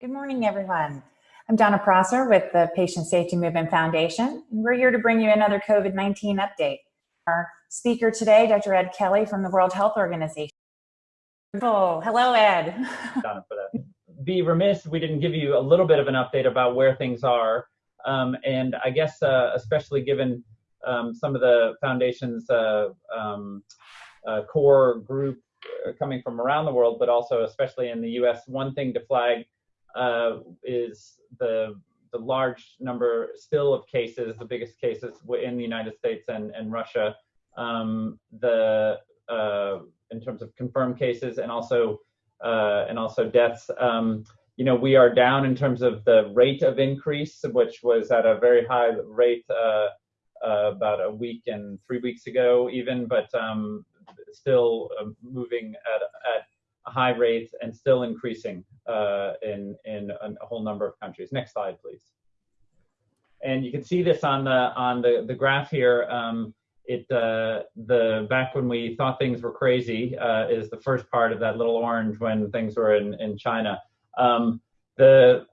Good morning, everyone. I'm Donna Prosser with the Patient Safety Movement Foundation, and we're here to bring you another COVID-19 update. Our speaker today, Dr. Ed Kelley from the World Health Organization. Oh, hello, Ed. Donna, for that. Be remiss we didn't give you a little bit of an update about where things are, um, and I guess uh, especially given um, some of the foundation's uh, um, uh, core group uh, coming from around the world, but also especially in the U.S. One thing to flag uh, is the the large number still of cases, the biggest cases in the United States and, and Russia, um, the uh, in terms of confirmed cases and also uh, and also deaths. Um, you know, we are down in terms of the rate of increase, which was at a very high rate uh, uh about a week and three weeks ago, even, but um, still um, moving at, at high rates and still increasing uh, in, in a whole number of countries. Next slide, please. And you can see this on the, on the, the graph here. Um, it, uh, the, back when we thought things were crazy uh, is the first part of that little orange when things were in, in China. Um, the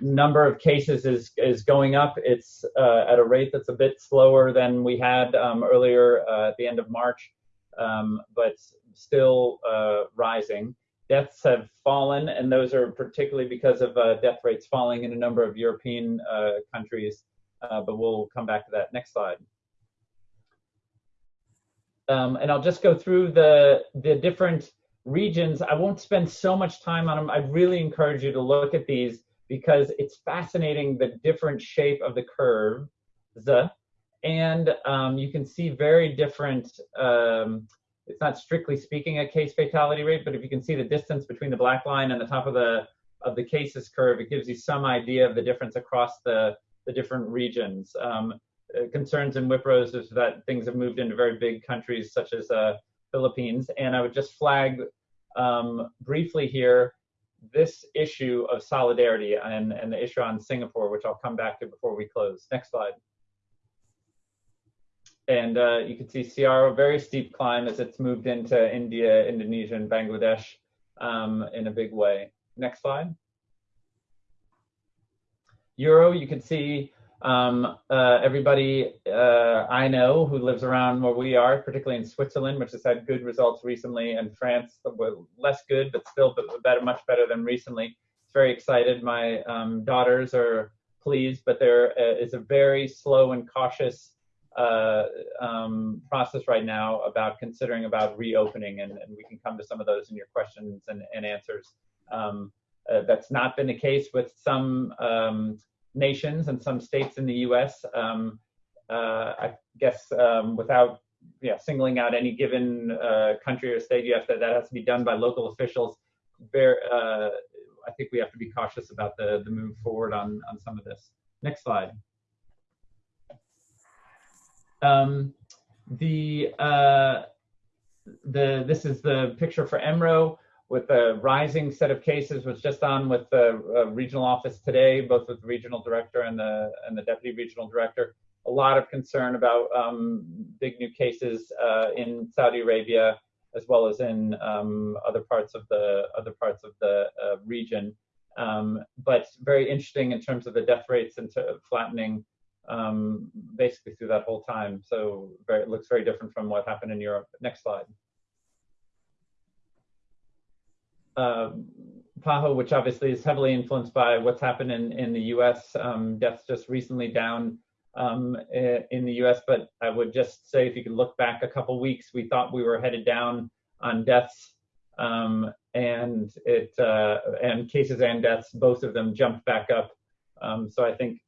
number of cases is, is going up. It's uh, at a rate that's a bit slower than we had um, earlier uh, at the end of March, um, but still uh, rising deaths have fallen, and those are particularly because of uh, death rates falling in a number of European uh, countries, uh, but we'll come back to that. Next slide. Um, and I'll just go through the, the different regions. I won't spend so much time on them. I really encourage you to look at these because it's fascinating the different shape of the curve. And um, you can see very different um, it's not strictly speaking a case fatality rate, but if you can see the distance between the black line and the top of the of the cases curve, it gives you some idea of the difference across the, the different regions. Um, uh, concerns in WPRO's is that things have moved into very big countries such as uh, Philippines. And I would just flag um, briefly here this issue of solidarity and, and the issue on Singapore, which I'll come back to before we close. Next slide. And uh, you can see SEARO, very steep climb as it's moved into India, Indonesia, and Bangladesh um, in a big way. Next slide. Euro, you can see um, uh, everybody uh, I know who lives around where we are, particularly in Switzerland, which has had good results recently, and France, less good, but still better, much better than recently. It's very excited. My um, daughters are pleased, but there uh, is a very slow and cautious uh, um, process right now about considering about reopening, and, and, we can come to some of those in your questions and, and answers. Um, uh, that's not been the case with some um, nations and some states in the U.S. Um, uh, I guess um, without yeah, singling out any given uh, country or state, you have to, that has to be done by local officials. Very, uh, I think we have to be cautious about the, the move forward on, on some of this. Next slide. Um, the uh, the this is the picture for EMRO with the rising set of cases was just on with the uh, regional office today, both with the regional director and the and the deputy regional director. A lot of concern about um, big new cases uh, in Saudi Arabia as well as in um, other parts of the other parts of the uh, region. Um, but very interesting in terms of the death rates and flattening um, basically through that whole time. So very, it looks very different from what happened in Europe. Next slide. Uh, PAHO, which obviously is heavily influenced by what's happened in, in the US, um, deaths just recently down um, in the US, but I would just say if you could look back a couple weeks, we thought we were headed down on deaths um, and it uh, and cases and deaths, both of them jumped back up. Um, so I think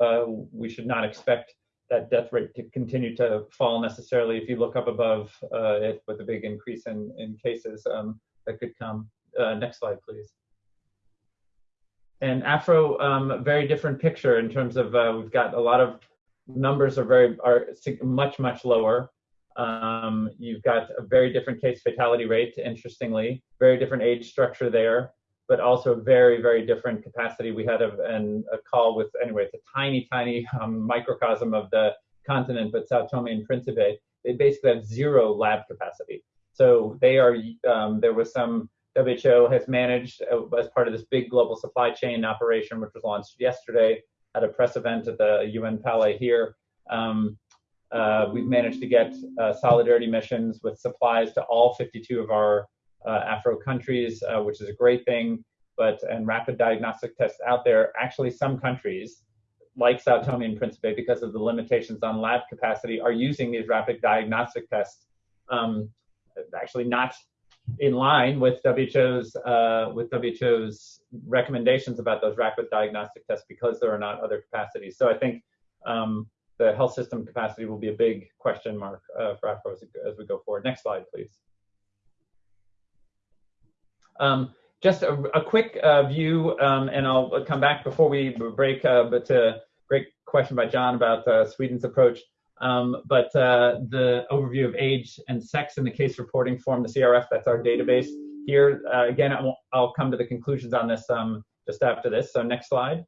uh, we should not expect that death rate to continue to fall necessarily if you look up above uh, it with a big increase in, in cases um, that could come. Uh, next slide, please. And Afro, um, very different picture in terms of uh, we've got a lot of numbers are very are much much lower. Um, you've got a very different case fatality rate, interestingly, very different age structure there but also very, very different capacity. We had a, an, a call with, anyway, it's a tiny, tiny um, microcosm of the continent, but Sao Tome and Principe, they basically have zero lab capacity. So they are, um, there was some WHO has managed uh, as part of this big global supply chain operation, which was launched yesterday at a press event at the UN Palais here. Um, uh, we've managed to get uh, solidarity missions with supplies to all 52 of our Afro countries, uh, which is a great thing. But and rapid diagnostic tests out there. Actually, some countries, like Sao Tome and Principe, because of the limitations on lab capacity, are using these rapid diagnostic tests. Um, actually, not in line with WHO's uh, with WHO's recommendations about those rapid diagnostic tests because there are not other capacities. So I think um, the health system capacity will be a big question mark uh, for Afro as, we go forward. Next slide, please. Um, just a, a quick uh, view, um, and I'll come back before we break, uh, but a great question by John about uh, Sweden's approach. Um, but uh, the overview of age and sex in the case reporting form, the CRF, that's our database here. Uh, again, I'll, I'll, come to the conclusions on this um, just after this. So next slide.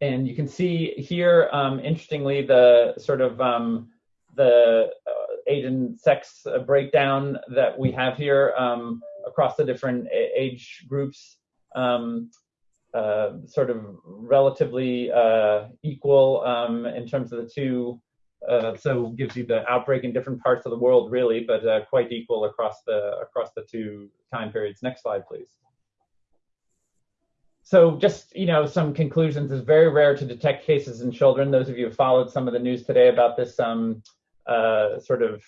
And you can see here, um, interestingly, the sort of um, the uh, age and sex breakdown that we have here um, across the different age groups. Um, uh, sort of relatively uh, equal um, in terms of the two. Uh, so gives you the outbreak in different parts of the world, really, but uh, quite equal across the across the two time periods. Next slide, please. So just you know some conclusions. It's very rare to detect cases in children. Those of you who followed some of the news today about this um, uh, sort of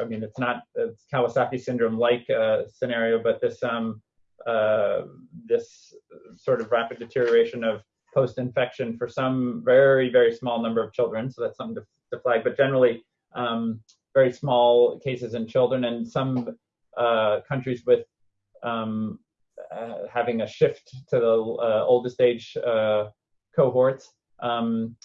I mean, it's not it's Kawasaki syndrome like scenario, but this um, uh, this sort of rapid deterioration of post-infection for some very, very small number of children. So that's something to, to flag. But generally, um, very small cases in children and some uh, countries with um, uh, having a shift to the uh, oldest age uh, cohorts. Um,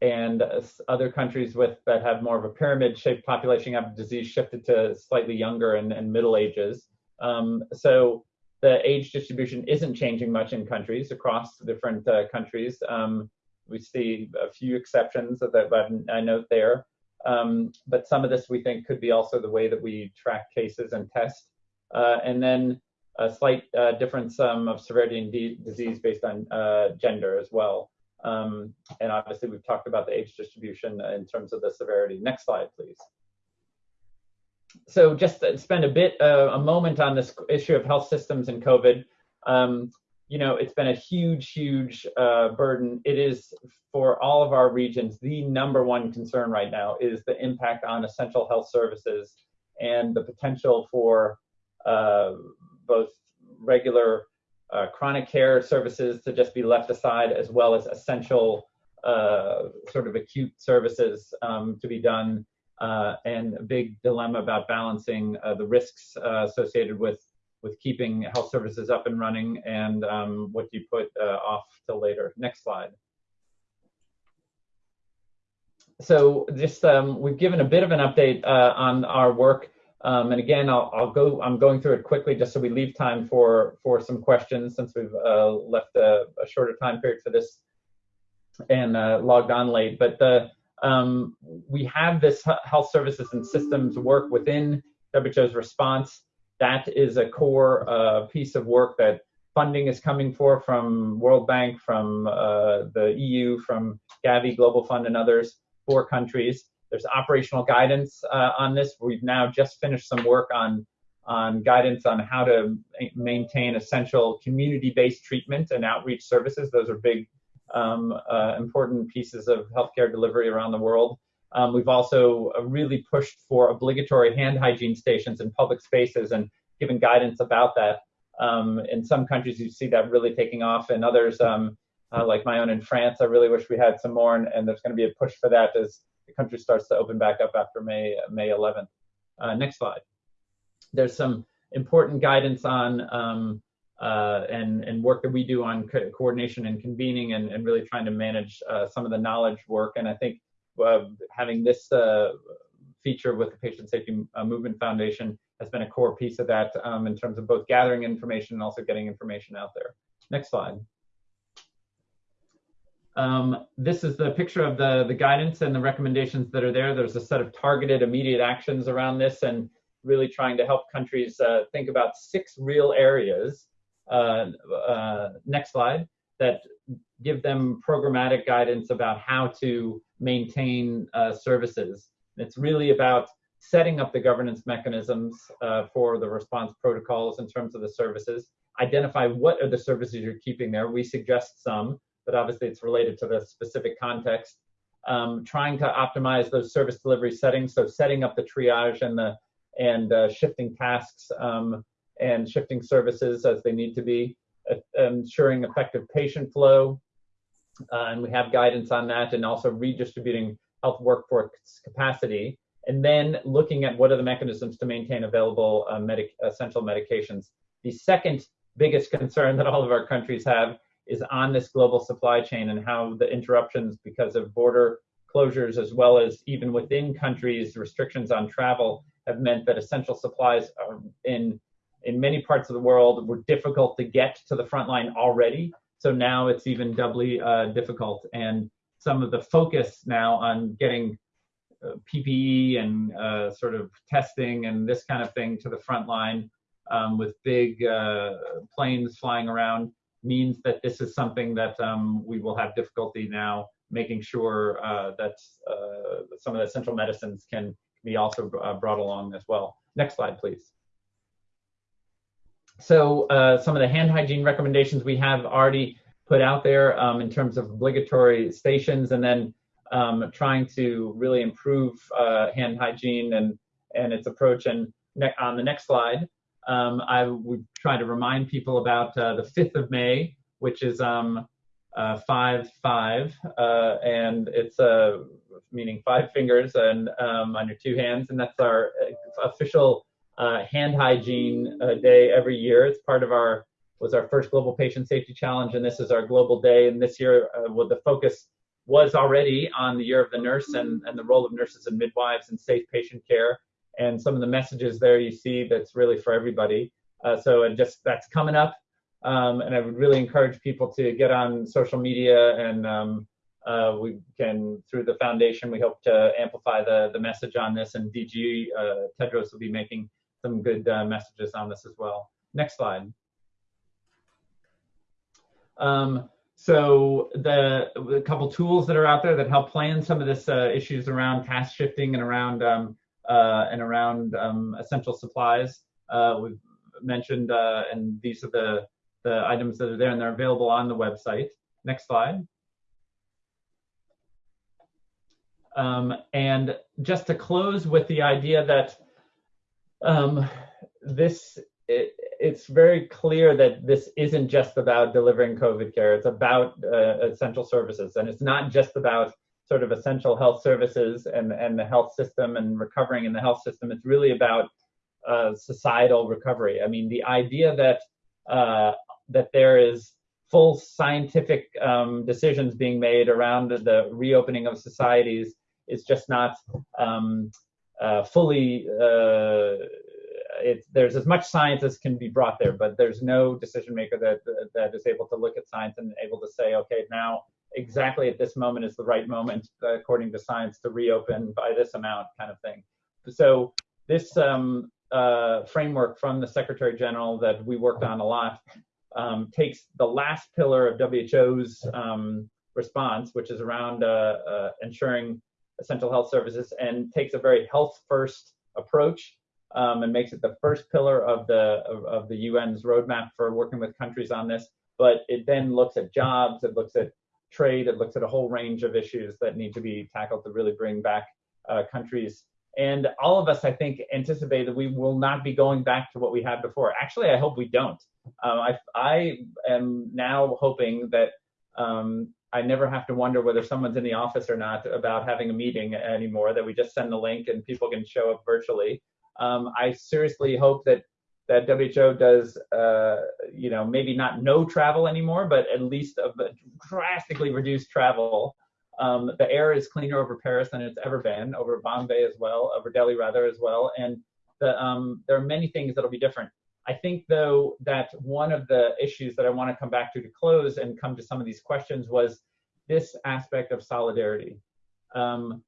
and other countries with that have more of a pyramid-shaped population have disease shifted to slightly younger and, and middle ages. Um, so the age distribution isn't changing much in countries across different uh, countries. Um, we see a few exceptions that I note there. Um, but some of this we think could be also the way that we track cases and test. Uh, and then a slight uh, difference um, of severity in disease based on uh, gender as well. Um, and obviously we've talked about the age distribution in terms of the severity. Next slide, please so just spend a bit uh, a moment on this issue of health systems and COVID. Um, you know, it's been a huge, huge uh, burden. It is for all of our regions. The number one concern right now is the impact on essential health services and the potential for uh, both regular uh, chronic care services to just be left aside, as well as essential uh, sort of acute services um, to be done uh, and a big dilemma about balancing uh, the risks uh, associated with with keeping health services up and running and um, what you put uh, off till later. Next slide. So just um, we've given a bit of an update on our work. Um, and again, I'll, I'll, go. I'm going through it quickly just so we leave time for for some questions since we've uh, left a, a, shorter time period for this and logged on late. But the um, we have this health services and systems work within WHO's response. That is a core uh, piece of work that funding is coming for from World Bank, from uh, the EU, from Gavi, Global Fund, and others, four countries. There's operational guidance uh, on this. We've now just finished some work on on guidance on how to maintain essential community-based treatment and outreach services. Those are big um, uh, important pieces of healthcare delivery around the world. Um, we've also uh, really pushed for obligatory hand hygiene stations in public spaces and given guidance about that. Um, in some countries, you see that really taking off. In others, um, uh, like my own in France, I really wish we had some more, and, and there's going to be a push for that as the country starts to open back up after May May 11th. Uh, next slide. There's some important guidance on um, uh, and, and work that we do on co coordination and convening and, and really trying to manage uh, some of the knowledge work. And I think uh, having this uh, feature with the Patient Safety uh, Movement Foundation has been a core piece of that um, in terms of both gathering information and also getting information out there. Next slide. Um, this is the picture of the, the guidance and the recommendations that are there. There's a set of targeted immediate actions around this and really trying to help countries uh, think about six real areas. Uh, uh, next slide that give them programmatic guidance about how to maintain uh, services. It's really about setting up the governance mechanisms uh, for the response protocols in terms of the services, identify what are the services you're keeping there. We suggest some, but obviously it's related to the specific context. Um, trying to optimize those service delivery settings, so setting up the triage and the and uh, shifting tasks um, and shifting services as they need to be, uh, ensuring effective patient flow, uh, and we have guidance on that, and also redistributing health workforce capacity, and then looking at what are the mechanisms to maintain available uh, medic essential medications. The second biggest concern that all of our countries have is on this global supply chain and how the interruptions because of border closures as well as even within countries restrictions on travel have meant that essential supplies are in in many parts of the world were difficult to get to the front line already. So now it's even doubly uh, difficult. And some of the focus now on getting uh, PPE and uh, sort of testing and this kind of thing to the front line um, with big uh, planes flying around means that this is something that um, we will have difficulty now making sure uh, that uh, some of the essential medicines can be also uh, brought along as well. Next slide, please. So uh, some of the hand hygiene recommendations we have already put out there um, in terms of obligatory stations and then um, trying to really improve uh, hand hygiene and, and its approach. And on the next slide, um, I would try to remind people about uh, the 5th of May, which is um, uh, 5 5, uh, and it's uh, meaning five fingers and um, on your two hands, and that's our uh, official uh, hand hygiene uh, day every year. It's part of our was our first global patient safety challenge, and this is our global day. And this year, well, the focus was already on the year of the nurse and, and the role of nurses and midwives in safe patient care and some of the messages there you see that's really for everybody. Uh, so and just that's coming up, um, and I would really encourage people to get on social media and um, uh, we can through the foundation we hope to amplify the the message on this and DG uh, Tedros will be making some good uh, messages on this as well. Next slide. Um, so the a couple tools that are out there that help plan some of this uh, issues around task shifting and around um, and around um, essential supplies. Uh, we've mentioned, uh, and these are the, the items that are there, and they're available on the website. Next slide. Um, and just to close with the idea that um, this, it, it's very clear that this isn't just about delivering COVID care. It's about uh, essential services, and it's not just about sort of essential health services and, and the health system and recovering in the health system. It's really about uh, societal recovery. I mean, the idea that uh, that there is full scientific um, decisions being made around the reopening of societies is just not um, uh, fully. Uh, it, there's as much science as can be brought there, but there's no decision maker that that is able to look at science and able to say, okay, now exactly at this moment is the right moment, uh, according to science, to reopen by this amount, kind of thing. So this um, uh, framework from the Secretary General that we worked on a lot um, takes the last pillar of WHO's um, response, which is around uh, uh, ensuring essential health services, and takes a very health-first approach um, and makes it the first pillar of the of, of the UN's roadmap for working with countries on this. But it then looks at jobs, it looks at trade. It looks at a whole range of issues that need to be tackled to really bring back uh, countries. And all of us, I think, anticipate that we will not be going back to what we had before. Actually, I hope we don't. Um, I, I am now hoping that um, I never have to wonder whether someone's in the office or not about having a meeting anymore, that we just send the link and people can show up virtually. Um, I seriously hope that that WHO does, uh, you know, maybe not no travel anymore, but at least a drastically reduced travel. Um, the air is cleaner over Paris than it's ever been, over Bombay as well, over Delhi rather as well, and the, um, there are many things that'll be different. I think though that one of the issues that I want to come back to to close and come to some of these questions was this aspect of solidarity. Um,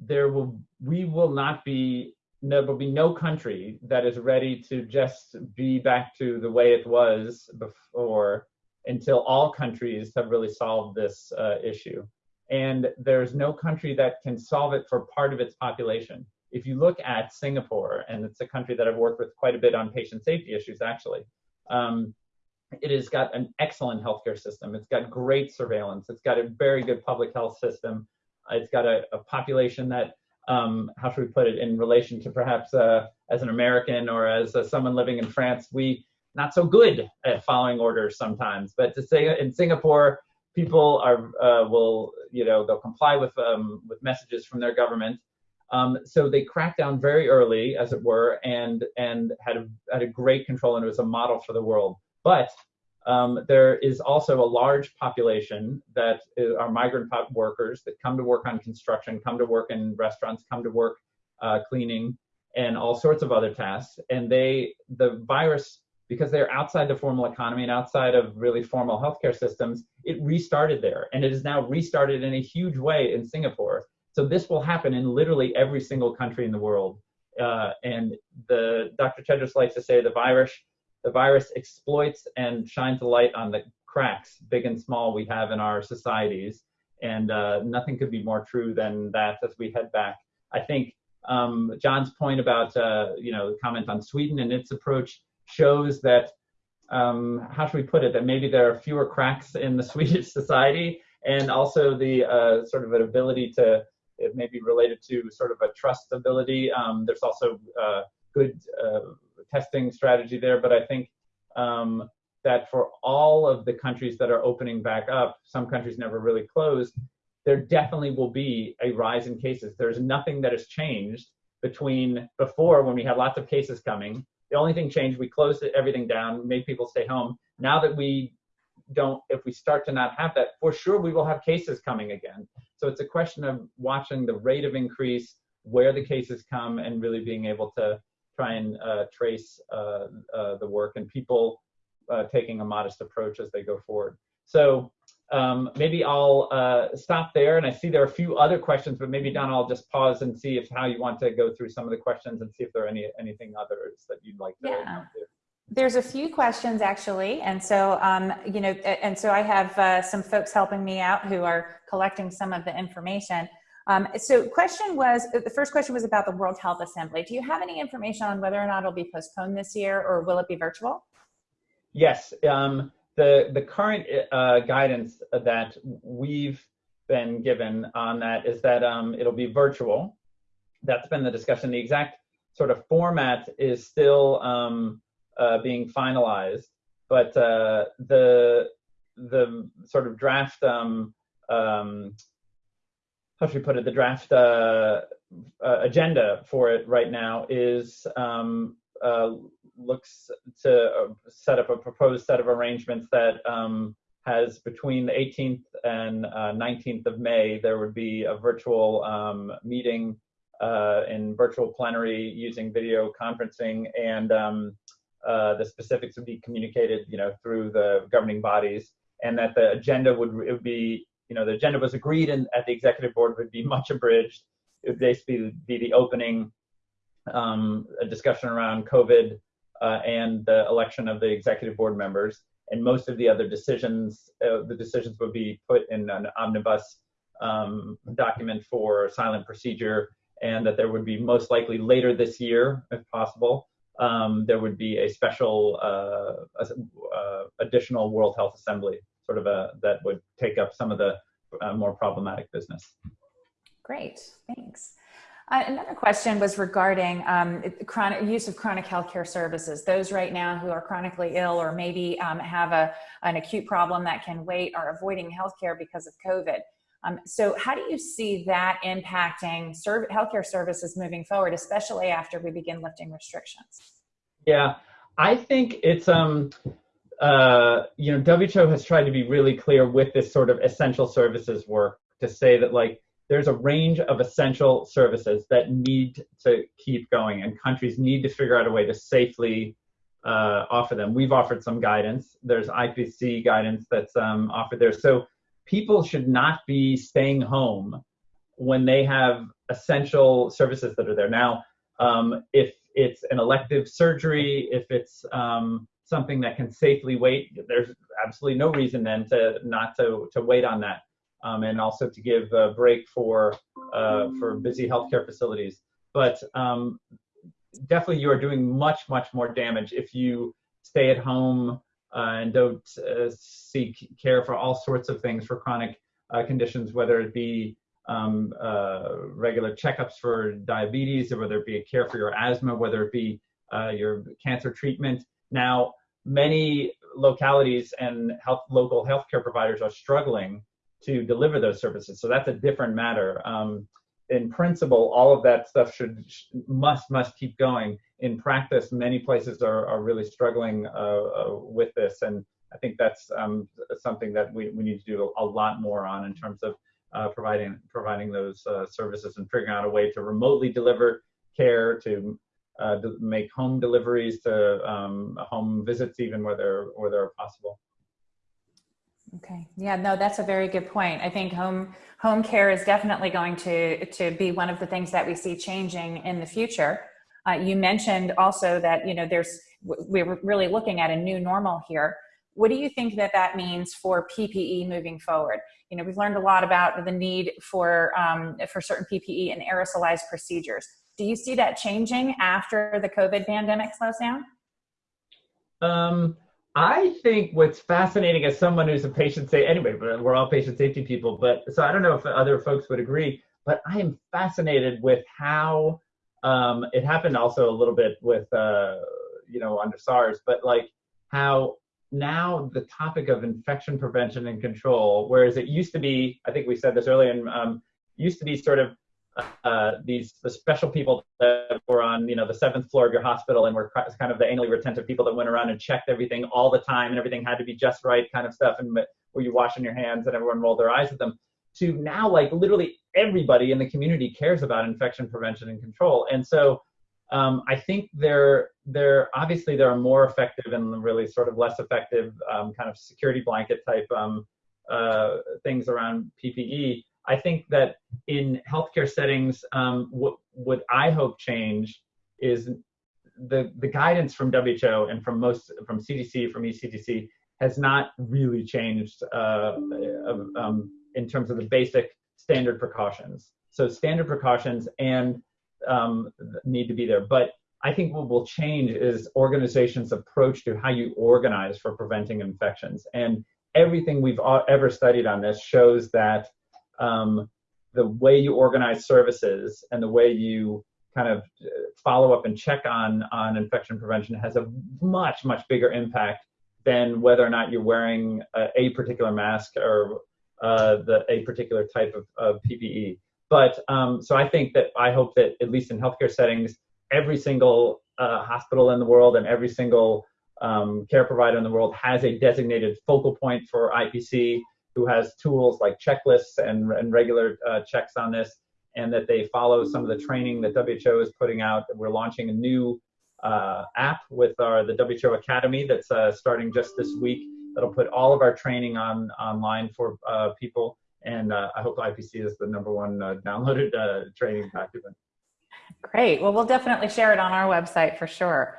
there will we will not be there will be no country that is ready to just be back to the way it was before until all countries have really solved this uh, issue. And there's no country that can solve it for part of its population. If you look at Singapore, and it's a country that I've worked with quite a bit on patient safety issues, actually, um, it has got an excellent healthcare system. It's got great surveillance. It's got a very good public health system. It's got a, a population that um, how should we put it, in relation to perhaps uh, as an American or as uh, someone living in France, we not so good at following orders sometimes. But to say in Singapore, people are uh, will you know they'll comply with um, with messages from their government. Um, so they cracked down very early, as it were, and and had a, had a great control, and it was a model for the world. But um, there is also a large population that are migrant workers that come to work on construction, come to work in restaurants, come to work uh, cleaning, and all sorts of other tasks. And they, the virus, because they're outside the formal economy and outside of really formal healthcare systems, it restarted there, and it is now restarted in a huge way in Singapore. So this will happen in literally every single country in the world. Uh, and the Dr. Tedros likes to say the virus the virus exploits and shines a light on the cracks, big and small, we have in our societies. And uh, nothing could be more true than that as we head back. I think um, John's point about, uh, you know, the comment on Sweden and its approach shows that, um, how should we put it, that maybe there are fewer cracks in the Swedish society and also the uh, sort of an ability to, it may be related to sort of a trust ability. Um, there's also uh, good uh, testing strategy there, but I think um, that for all of the countries that are opening back up, some countries never really closed, there definitely will be a rise in cases. There's nothing that has changed between before when we had lots of cases coming. The only thing changed, we closed everything down, made people stay home. Now that we don't, if we start to not have that, for sure we will have cases coming again. So it's a question of watching the rate of increase, where the cases come, and really being able to try and uh, trace uh, uh, the work and people taking a modest approach as they go forward. So um, maybe I'll uh, stop there. And I see there are a few other questions, but maybe Don, I'll just pause and see if how you want to go through some of the questions and see if there are any anything others that you'd like to. Yeah. There's a few questions actually, and so um, you know, and so I have uh, some folks helping me out who are collecting some of the information. Um, so question was, the first question was about the World Health Assembly. Do you have any information on whether or not it'll be postponed this year or will it be virtual? Yes, um, the, the current uh, guidance that we've been given on that is that um, it'll be virtual. That's been the discussion. The exact sort of format is still um, uh, being finalized, but uh, the the sort of draft um, um, how should we put it, the draft uh, uh, agenda for it right now is um, uh, looks to uh, set up a proposed set of arrangements that um, has between the 18th and 19th uh, of May, there would be a virtual um, meeting uh, in virtual plenary using video conferencing and um, the specifics would be communicated, you know, through the governing bodies. And that the agenda would, would be you know, the agenda was agreed and at the executive board would be much abridged. It would basically be the opening, um, a discussion around COVID uh, and the election of the executive board members. And most of the other decisions, uh, the decisions would be put in an omnibus um, document for silent procedure and that there would be most likely later this year, if possible, um, there would be a special uh, uh, additional World Health Assembly sort of a that would take up some of the uh, more problematic business. Great, thanks. Uh, another question was regarding um, chronic use of chronic healthcare services. Those right now who are chronically ill or maybe um, have a, an acute problem that can wait are avoiding healthcare because of COVID. Um, so how do you see that impacting serv healthcare services moving forward, especially after we begin lifting restrictions? Yeah, I think it's um, uh, you know, WHO has tried to be really clear with this sort of essential services work to say that like there's a range of essential services that need to keep going and countries need to figure out a way to safely uh, offer them. We've offered some guidance. There's IPC guidance that's um, offered there. So people should not be staying home when they have essential services that are there. Now, Um, if it's an elective surgery, if it's um, something that can safely wait, there's absolutely no reason then to not to, to wait on that. Um, and also to give a break for uh, for busy healthcare facilities. But um, definitely, you are doing much much more damage if you stay at home uh, and don't uh, seek care for all sorts of things for chronic uh, conditions, whether it be um, uh, regular checkups for diabetes, or whether it be a care for your asthma, whether it be uh, your cancer treatment. Now, many localities and health, local healthcare providers are struggling to deliver those services. So that's a different matter. Um, in principle, all of that stuff should must must keep going. In practice, many places are, are really struggling uh, uh, with this, and I think that's um, something that we, we need to do a lot more on in terms of uh, providing providing those uh, services and figuring out a way to remotely deliver care, to uh, make home deliveries, to um, home visits, even where they're where they're possible. Okay. Yeah, no, that's a very good point. I think home home care is definitely going to to be one of the things that we see changing in the future. Uh, you mentioned also that you know there's we're really looking at a new normal here. What do you think that that means for PPE moving forward? You know, we've learned a lot about the need for um, for certain PPE and aerosolized procedures. Do you see that changing after the COVID pandemic slows down? Um, I think what's fascinating as someone who's a patient safety, anyway, but we're all patient safety people, but so I don't know if other folks would agree, but I am fascinated with how um, it happened also a little bit with, uh, you know, under SARS, but like how now the topic of infection prevention and control, whereas it used to be, I think we said this earlier, and um, used to be sort of uh, these the special people that were on you know the seventh floor of your hospital and were kind of the anally retentive people that went around and checked everything all the time and everything had to be just right kind of stuff and were you washing your hands and everyone rolled their eyes at them to now like literally everybody in the community cares about infection prevention and control and so um, I think they're they're obviously there are more effective and really sort of less effective um, kind of security blanket type um, uh, things around PPE. I think that in healthcare settings, um, what, what I hope change is the, the guidance from WHO and from most, from CDC, from ECDC, has not really changed uh, um, in terms of the basic standard precautions. So standard precautions and um, need to be there. But I think what will change is organizations' approach to how you organize for preventing infections. And everything we've ever studied on this shows that um, the way you organize services and the way you kind of follow up and check on on infection prevention has a much much bigger impact than whether or not you're wearing a, a particular mask or uh, the a particular type of, of PPE. But um, so I think that I hope that at least in healthcare settings, every single uh, hospital in the world and every single um, care provider in the world has a designated focal point for IPC who has tools like checklists and, and regular uh, checks on this, and that they follow some of the training that WHO is putting out. We're launching a new uh, app with our the WHO Academy that's uh, starting just this week. That'll put all of our training on online for uh, people, and uh, I hope IPC is the number one uh, downloaded training document. Great. Well, we'll definitely share it on our website for sure.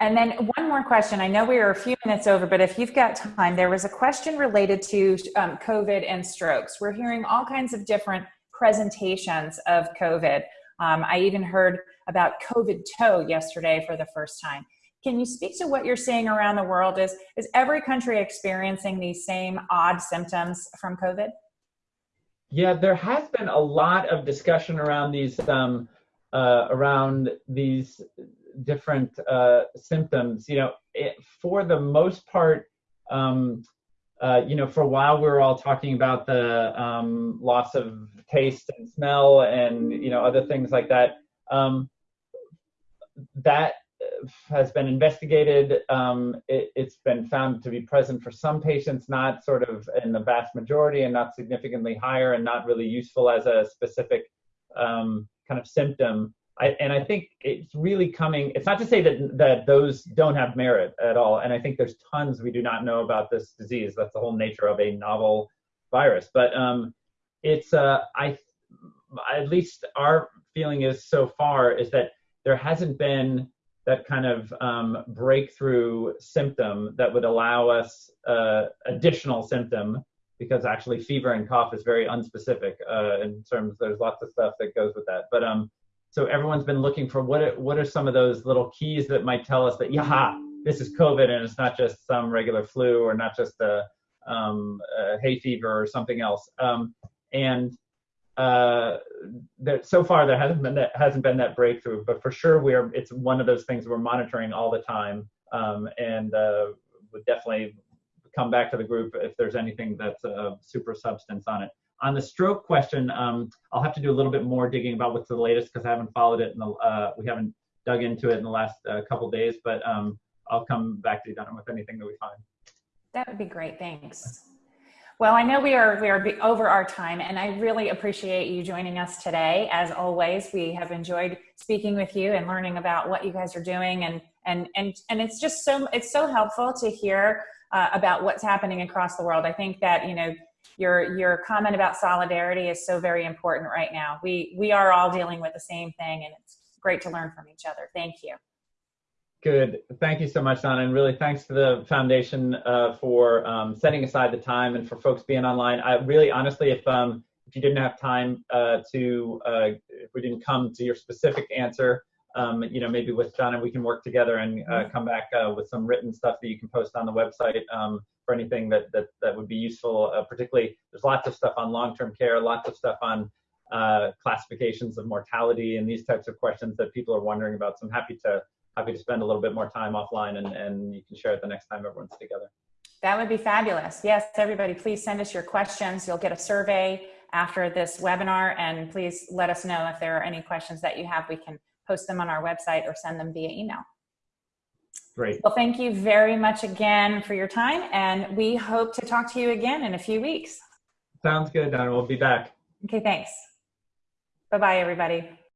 And then one more question. I know we are a few minutes over, but if you've got time, there was a question related to um, COVID and strokes. We're hearing all kinds of different presentations of COVID. Um, I even heard about COVID toe yesterday for the first time. Can you speak to what you're seeing around the world? Is, is every country experiencing these same odd symptoms from COVID? Yeah, there has been a lot of discussion around these um, uh, around these different uh, symptoms. You know, it, for the most part, um, uh, you know, for a while we were all talking about the um, loss of taste and smell and you know other things like that. Um, that has been investigated. Um, it, has been found to be present for some patients, not sort of in the vast majority, and not significantly higher, and not really useful as a specific um, kind of symptom. I, and I think it's really coming. It's not to say that that those don't have merit at all. And I think there's tons we do not know about this disease. That's the whole nature of a novel virus. But um, it's uh, I at least our feeling is so far is that there hasn't been that kind of um, breakthrough symptom that would allow us uh, additional symptom because actually fever and cough is very unspecific uh, in terms there's lots of stuff that goes with that but um so everyone's been looking for what are, what are some of those little keys that might tell us that yeah this is covid and it's not just some regular flu or not just a, um, hay fever or something else um, and uh, so far there hasn't been that hasn't been that breakthrough but for sure we're it's one of those things we're monitoring all the time um, and uh, would definitely come back to the group if there's anything that's a super substance on it. On the stroke question, um, I'll have to do a little bit more digging about what's the latest because I haven't followed it. The, uh, we haven't dug into it in the last uh, couple days, but um, I'll come back to you, Donna, with anything that we find. That would be great. Thanks. Well, I know we are we are over our time, and I really appreciate you joining us today. As always, we have enjoyed speaking with you and learning about what you guys are doing, and and and and it's just so it's so helpful to hear uh, about what's happening across the world. I think that you know your your comment about solidarity is so very important right now. We we are all dealing with the same thing, and it's great to learn from each other. Thank you. Good. Thank you so much, Donna, and really thanks to the foundation uh, for um, setting aside the time and for folks being online. I really, honestly, if um, if you didn't have time uh, to, uh, if we didn't come to your specific answer, um, you know, maybe with Donna, we can work together and uh, come back uh, with some written stuff that you can post on the website um, for anything that, that, that would be useful. Uh, particularly, there's lots of stuff on long-term care, lots of stuff on uh, classifications of mortality and these types of questions that people are wondering about. So I'm happy to happy to spend a little bit more time offline and, and you can share it the next time everyone's together. That would be fabulous. Yes, everybody, please send us your questions. You'll get a survey after this webinar and please let us know if there are any questions that you have. We can post them on our website or send them via email. Great. Well, thank you very much again for your time, and we hope to talk to you again in a few weeks. Sounds good, Donna. We'll be back. Okay, thanks. Bye-bye, everybody.